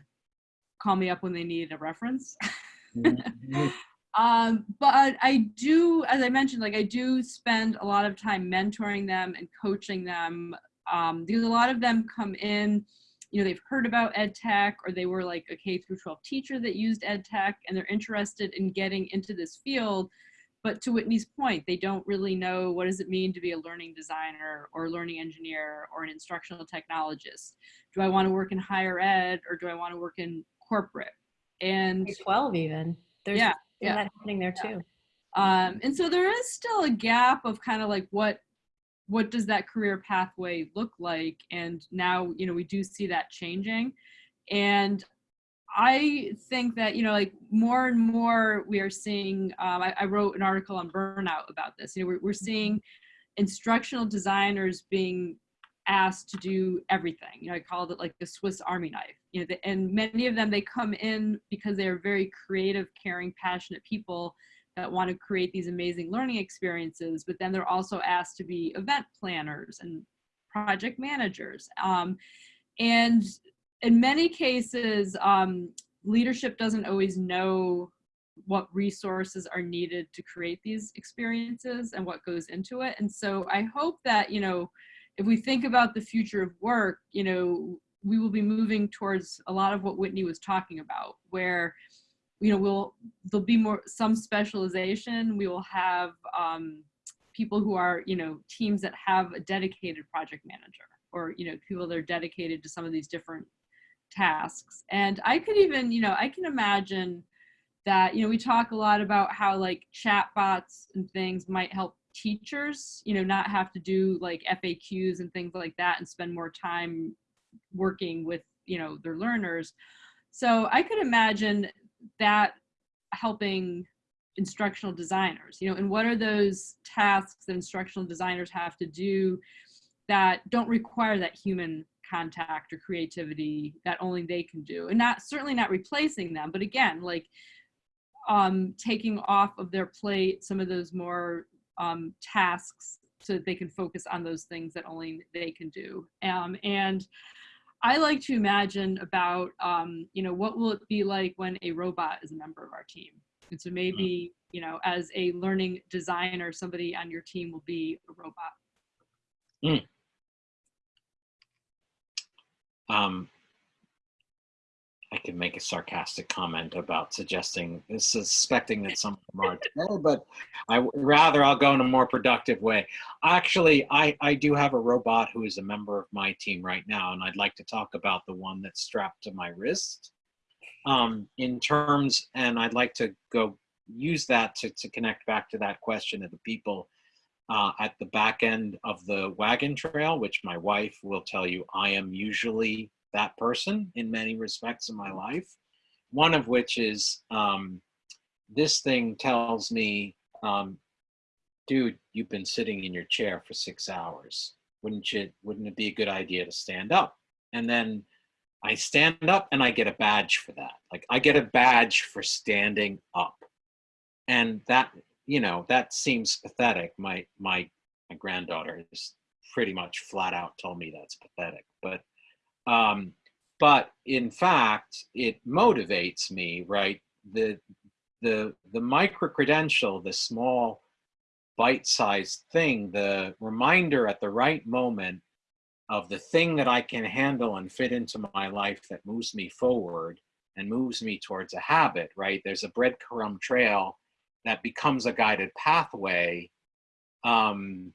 call me up when they need a reference. Mhm. Um, but I do, as I mentioned, like I do spend a lot of time mentoring them and coaching them um, because a lot of them come in, you know, they've heard about ed tech or they were like a K through 12 teacher that used ed tech and they're interested in getting into this field. But to Whitney's point, they don't really know what does it mean to be a learning designer or a learning engineer or an instructional technologist. Do I want to work in higher ed or do I want to work in corporate? And 12 even. There's Yeah, yeah. that happening there too. um, and so there is still a gap of kind of like what what does that career pathway look like and now you know we do see that changing and i think that you know like more and more we are seeing um, I, I wrote an article on burnout about this. You know we're, we're seeing instructional designers being asked to do everything. You know i called it like the swiss army knife. You know the, and many of them they come in because they are very creative caring passionate people that want to create these amazing learning experiences, but then they're also asked to be event planners and project managers. Um, and in many cases, um, leadership doesn't always know what resources are needed to create these experiences and what goes into it. And so I hope that, you know, if we think about the future of work, you know, we will be moving towards a lot of what Whitney was talking about, where you know we'll there'll be more some specialization we will have um, people who are you know teams that have a dedicated project manager or you know people that are dedicated to some of these different tasks. And i could even you know i can imagine that you know we talk a lot about how like chatbots and things might help teachers you know not have to do like faqs and things like that and spend more time working with you know their learners. So i could imagine that helping instructional designers. You know and what are those tasks that instructional designers have to do that don't require that human contact or creativity that only they can do and not certainly not replacing them but again like um taking off of their plate some of those more um tasks so that they can focus on those things that only they can do um and I like to imagine about, um, you know, what will it be like when a robot is a member of our team? And so maybe, you know, as a learning designer, somebody on your team will be a robot. Um, I can make a sarcastic comment about suggesting, suspecting that some of them are today, but I rather I'll go in a more productive way. Actually, I, I do have a robot who is a member of my team right now, and I'd like to talk about the one that's strapped to my wrist. Um, in terms, and I'd like to go use that to, to connect back to that question of the people uh, at the back end of the wagon trail, which my wife will tell you I am usually that person in many respects in my life. One of which is um, this thing tells me, um, dude, you've been sitting in your chair for six hours. Wouldn't you? Wouldn't it be a good idea to stand up? And then I stand up and I get a badge for that. Like I get a badge for standing up, and that you know that seems pathetic. My my my granddaughter is pretty much flat out told me that's pathetic, but um, but in fact, it motivates me, right? The the the micro credential, the small bite-sized thing, the reminder at the right moment of the thing that I can handle and fit into my life that moves me forward and moves me towards a habit, right? There's a breadcrumb trail that becomes a guided pathway um,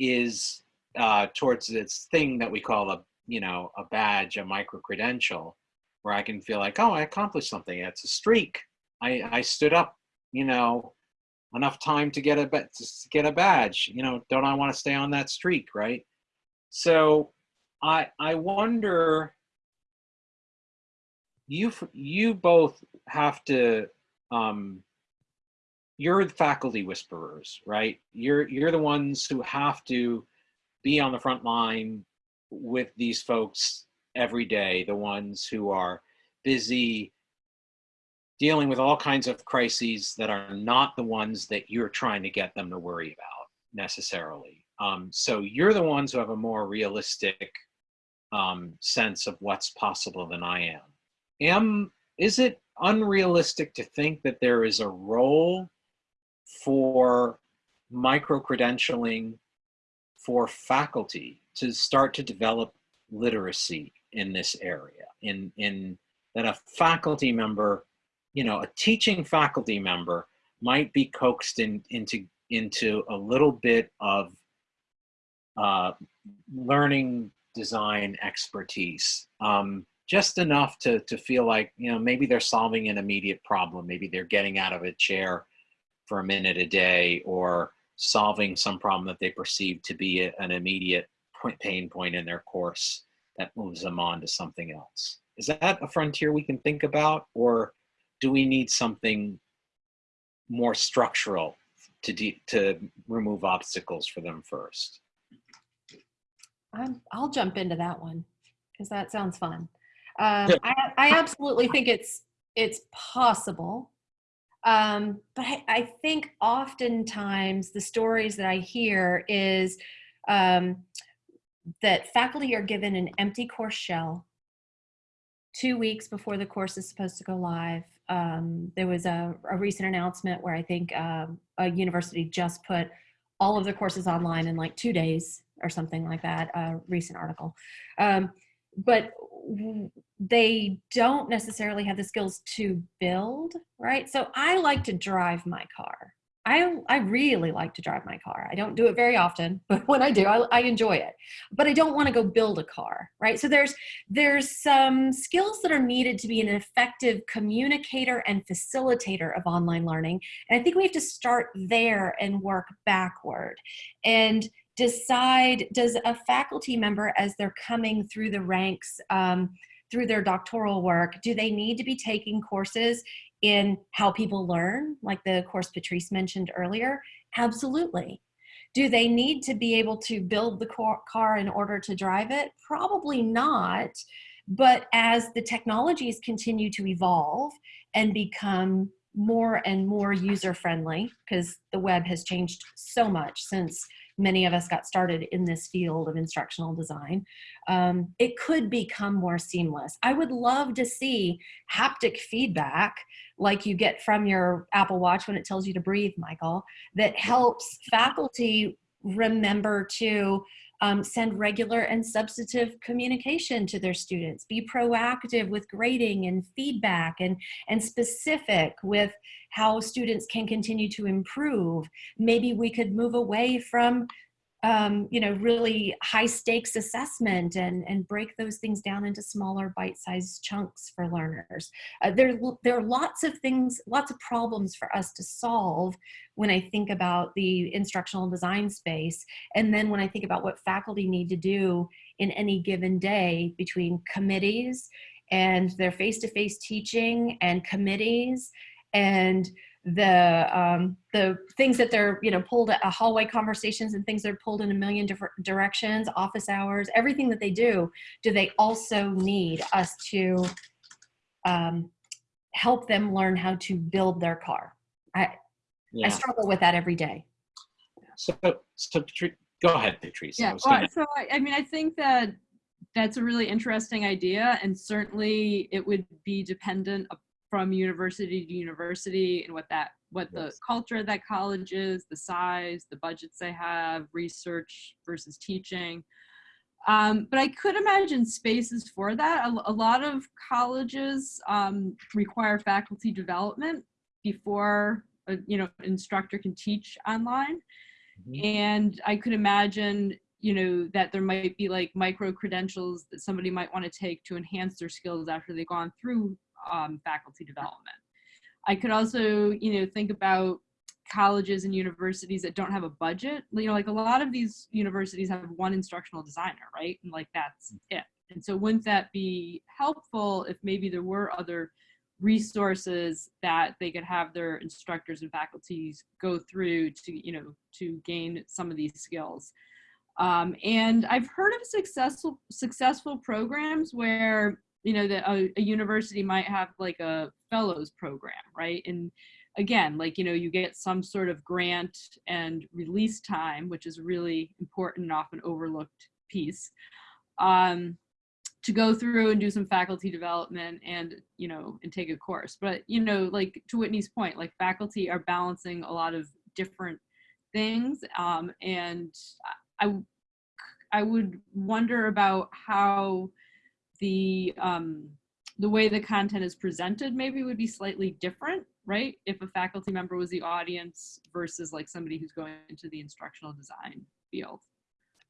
is uh, towards this thing that we call a, you know, a badge, a micro credential, where I can feel like, oh, I accomplished something. It's a streak. I, I stood up, you know, enough time to get a to get a badge. You know, don't I want to stay on that streak, right? So I I wonder you you both have to um you're the faculty whisperers, right? You're you're the ones who have to be on the front line with these folks every day, the ones who are busy dealing with all kinds of crises that are not the ones that you're trying to get them to worry about necessarily. Um, so you're the ones who have a more realistic um, sense of what's possible than I am. Am is it unrealistic to think that there is a role for micro credentialing for faculty to start to develop literacy in this area in in that a faculty member you know a teaching faculty member might be coaxed in, into into a little bit of uh, learning design expertise um, just enough to to feel like you know maybe they're solving an immediate problem maybe they're getting out of a chair for a minute a day or solving some problem that they perceive to be a- an immediate point, pain point in their course that moves them on to something else. Is that a frontier we can think about, or do we need something more structural to de- to remove obstacles for them first? I'm, I'll jump into that one because that sounds fun. Um, I, I absolutely think it's it's possible, um, but I, I think oftentimes the stories that I hear is um, that faculty are given an empty course shell two weeks before the course is supposed to go live. Um, there was a, a recent announcement where I think um, a university just put all of their courses online in like two days or something like that, a recent article. Um, but they don't necessarily have the skills to build, right? So I like to drive my car. I, I really like to drive my car. I don't do it very often, but when I do, I, I enjoy it. But I don't want to go build a car, right? So there's there's some skills that are needed to be an effective communicator and facilitator of online learning. And I think we have to start there and work backward. And decide does a faculty member as they're coming through the ranks um, through their doctoral work do they need to be taking courses in how people learn like the course patrice mentioned earlier? Absolutely. Do they need to be able to build the car car in order to drive it? Probably not but as the technologies continue to evolve and become more and more user friendly because the web has changed so much since many of us got started in this field of instructional design, um, it could become more seamless. I would love to see haptic feedback like you get from your Apple Watch when it tells you to breathe, Michael, that helps faculty remember to um, send regular and substantive communication to their students, be proactive with grading and feedback and, and specific with how students can continue to improve. Maybe we could move away from um, you know, really high stakes assessment and, and break those things down into smaller bite-sized chunks for learners. Uh, there, there are lots of things, lots of problems for us to solve when I think about the instructional design space. And then when I think about what faculty need to do in any given day between committees and their face-to-face -face teaching and committees and the um, the things that they're you know pulled at hallway conversations and things that are pulled in a million different directions office hours everything that they do do they also need us to um, help them learn how to build their car? I i struggle with that every day. So, so Patri- go ahead, Patrice. Yeah, was well, gonna- so I, I mean, I think that that's a really interesting idea, and certainly it would be dependent from university to university and what that what the culture of that college is, the size, the budgets they have, research versus teaching. Um, but I could imagine spaces for that. A, a lot of colleges um, require faculty development before a, you know instructor can teach online Mhm. and i could imagine you know that there might be like micro credentials that somebody might want to take to enhance their skills after they've gone through um, faculty development. I could also you know think about colleges and universities that don't have a budget. You know like a lot of these universities have one instructional designer right? And like that's it. And so wouldn't that be helpful if maybe there were other resources that they could have their instructors and faculties go through to you know to gain some of these skills? Um, and i've heard of successful successful programs where you know that a, a university might have like a fellows program right? And again like you know you get some sort of grant and release time which is really important and often overlooked piece um, to go through and do some faculty development and you know and take a course. But you know like to whitney's point like faculty are balancing a lot of different things um, and i i would wonder about how the um, the way the content is presented maybe would be slightly different right if a faculty member was the audience versus like somebody who's going into the instructional design field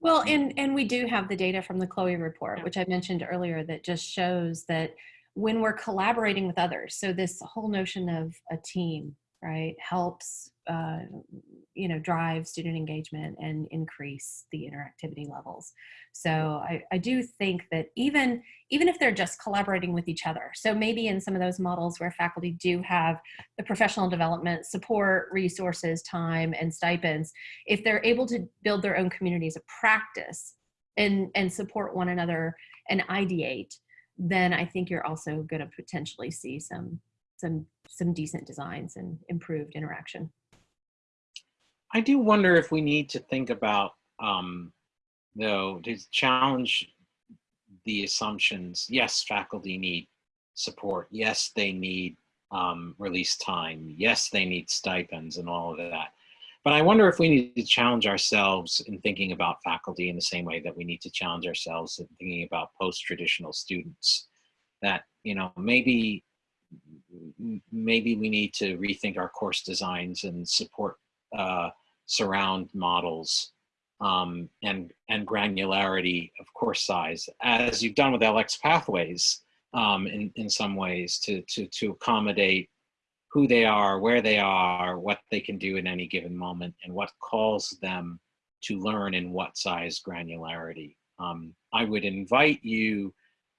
Well, and, and we do have the data from the Chloe report, Yeah. which I mentioned earlier, that just shows that when we're collaborating with others, so this whole notion of a team, right, helps, uh, you know, drive student engagement and increase the interactivity levels. So I, I do think that even, even if they're just collaborating with each other, so maybe in some of those models where faculty do have the professional development, support, resources, time, and stipends, if they're able to build their own communities of practice and and support one another and ideate then i think you're also going to potentially see some some some decent designs and improved interaction I do wonder if we need to think about, um, though, to challenge the assumptions. Yes, faculty need support. Yes, they need um, release time. Yes, they need stipends and all of that. But I wonder if we need to challenge ourselves in thinking about faculty in the same way that we need to challenge ourselves in thinking about post-traditional students. That, you know, maybe maybe we need to rethink our course designs and support uh, surround models um, and and granularity of course size, as you've done with LX pathways um, in in some ways to to to accommodate who they are, where they are, what they can do in any given moment, and what calls them to learn in what size granularity. Um, I would invite you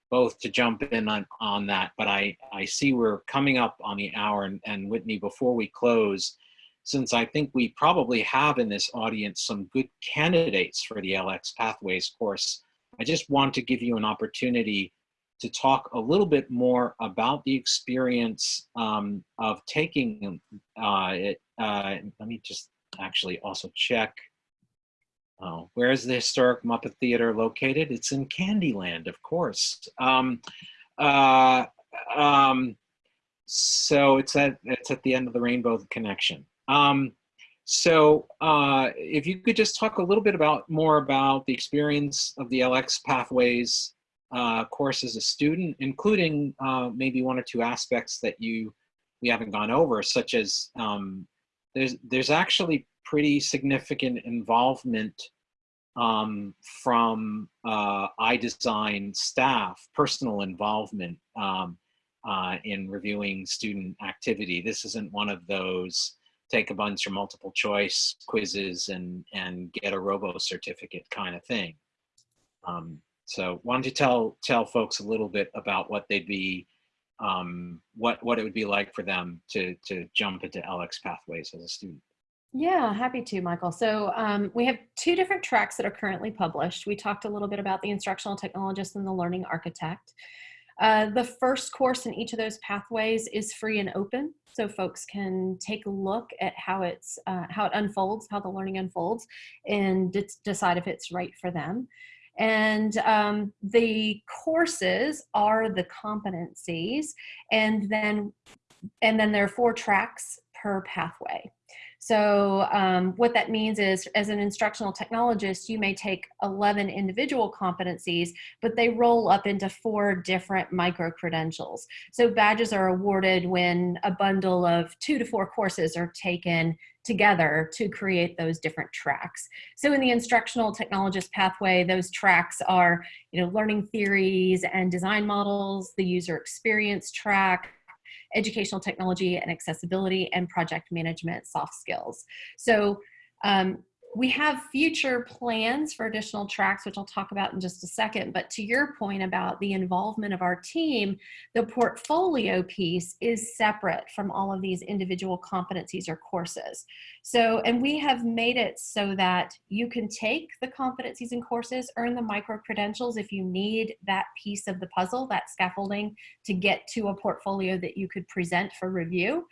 both to jump in on, on that, but I, I see we're coming up on the hour and, and Whitney, before we close, since I think we probably have in this audience some good candidates for the LX Pathways course, I just want to give you an opportunity to talk a little bit more about the experience um, of taking uh, it. Uh, let me just actually also check. Oh, where is the historic Muppet Theater located? It's in Candyland, of course. Um, uh, um, so it's at it's at the end of the Rainbow Connection. Um, so uh, if you could just talk a little bit about more about the experience of the LX Pathways uh, course as a student, including uh, maybe one or two aspects that you we haven't gone over, such as um, there's there's actually pretty significant involvement um, from uh, iDesign staff, personal involvement um, uh, in reviewing student activity. This isn't one of those take a bunch of multiple choice quizzes and and get a robo certificate kind of thing. Um, so don't you tell tell folks a little bit about what they'd be, um, what what it would be like for them to to jump into LX pathways as a student. Yeah, happy to, Michael. So um, we have two different tracks that are currently published. We talked a little bit about the instructional technologist and the learning architect. Uh, the first course in each of those pathways is free and open, so folks can take a look at how it's uh, how it unfolds, how the learning unfolds, and decide if it's right for them. And um, the courses are the competencies, and then and then there are four tracks per pathway. So um, what that means is as an instructional technologist, you may take 11 individual competencies, but they roll up into four different micro-credentials. So badges are awarded when a bundle of two to four courses are taken together to create those different tracks. So in the instructional technologist pathway, those tracks are, you know, learning theories and design models, the user experience track, educational technology and accessibility, and project management soft skills. So um, we have future plans for additional tracks, which I'll talk about in just a second. But to your point about the involvement of our team, the portfolio piece is separate from all of these individual competencies or courses. So, and we have made it so that you can take the competencies and courses, earn the micro credentials if you need that piece of the puzzle, that scaffolding to get to a portfolio that you could present for review.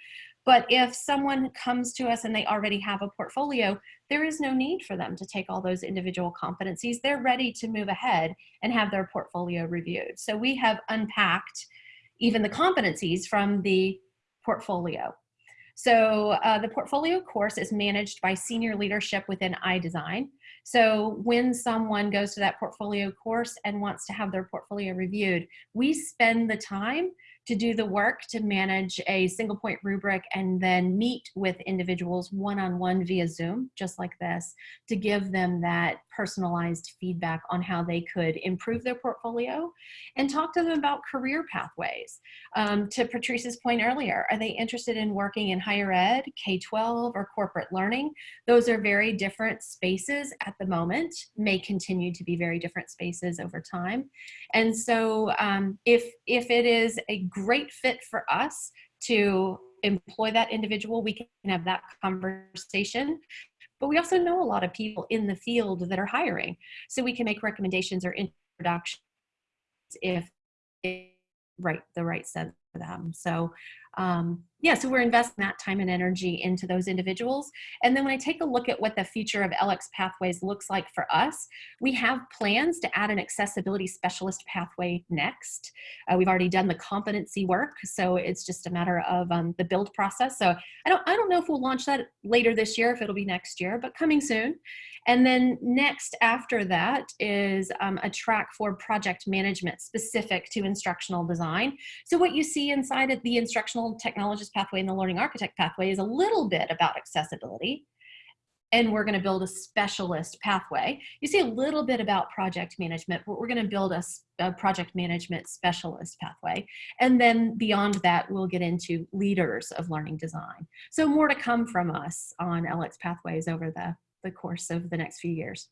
But if someone comes to us and they already have a portfolio, there is no need for them to take all those individual competencies. They're ready to move ahead and have their portfolio reviewed. So we have unpacked even the competencies from the portfolio. So uh, the portfolio course is managed by senior leadership within iDesign. So when someone goes to that portfolio course and wants to have their portfolio reviewed, we spend the time to do the work to manage a single point rubric and then meet with individuals one-on-one -on -one via Zoom, just like this, to give them that personalized feedback on how they could improve their portfolio and talk to them about career pathways. Um, to Patrice's point earlier, are they interested in working in higher ed, K-12, or corporate learning? Those are very different spaces at the moment, may continue to be very different spaces over time. And so um, if, if it is a great fit for us to employ that individual, we can have that conversation. But we also know a lot of people in the field that are hiring. So we can make recommendations or introductions if right the right sense for them. So um, yeah, so we're investing that time and energy into those individuals. And then when I take a look at what the future of LX Pathways looks like for us, we have plans to add an accessibility specialist pathway next. Uh, we've already done the competency work, so it's just a matter of um, the build process. So I don't, I don't know if we'll launch that later this year, if it'll be next year, but coming soon. And then next after that is um, a track for project management specific to instructional design. So what you see inside of the instructional technologist pathway and the learning architect pathway is a little bit about accessibility. And we're gonna build a specialist pathway. You see a little bit about project management, but we're gonna build a, a project management specialist pathway. And then beyond that, we'll get into leaders of learning design. So more to come from us on LX Pathways over the the course of the next few years.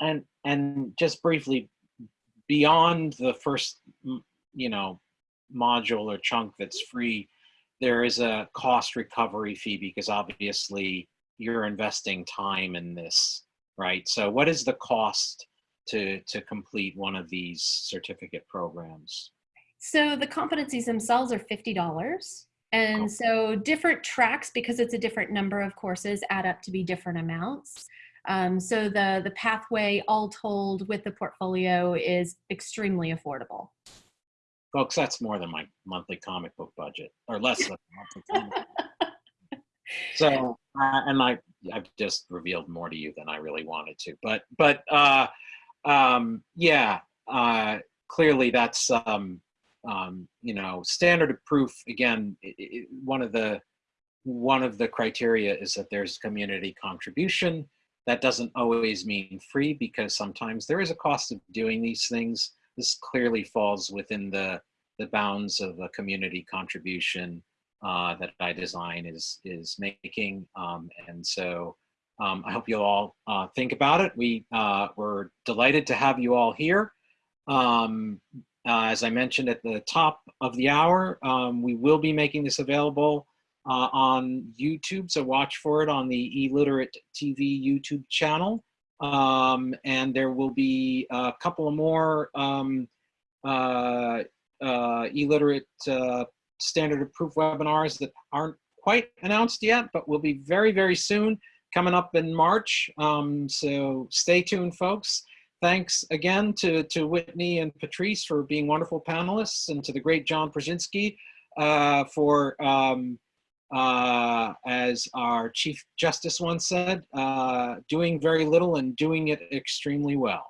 And and just briefly, beyond the first, you know, module or chunk that's free, there is a cost recovery fee because obviously you're investing time in this, right? So what is the cost to, to complete one of these certificate programs? So the competencies themselves are $50. And so different tracks, because it's a different number of courses, add up to be different amounts. Um, so the, the pathway all told with the portfolio is extremely affordable. Folks, that's more than my monthly comic book budget, or less than monthly comic So, uh, and I, I've just revealed more to you than I really wanted to, but, but uh, um, yeah, uh, clearly that's, um, um, you know, standard of proof, again, it, it, one of the one of the criteria is that there's community contribution. That doesn't always mean free because sometimes there is a cost of doing these things. This clearly falls within the, the bounds of a community contribution uh, that iDesign is, is making. Um, and so um, I hope you'll all uh, think about it. We, uh, we're delighted to have you all here. Um, uh, as I mentioned at the top of the hour, um, we will be making this available uh, on YouTube, so watch for it on the eLiterate TV YouTube channel. Um, and there will be a couple more um, uh, uh eLiterate uh, standard of proof webinars that aren't quite announced yet, but will be very, very soon. coming up in March. Um, so stay tuned, folks. Thanks again to, to Whitney and Patrice for being wonderful panelists and to the great John Brzezinski uh, for, um, uh, as our Chief Justice once said, uh, doing very little and doing it extremely well.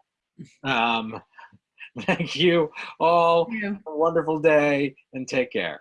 Um, thank you all. Have a wonderful day and take care.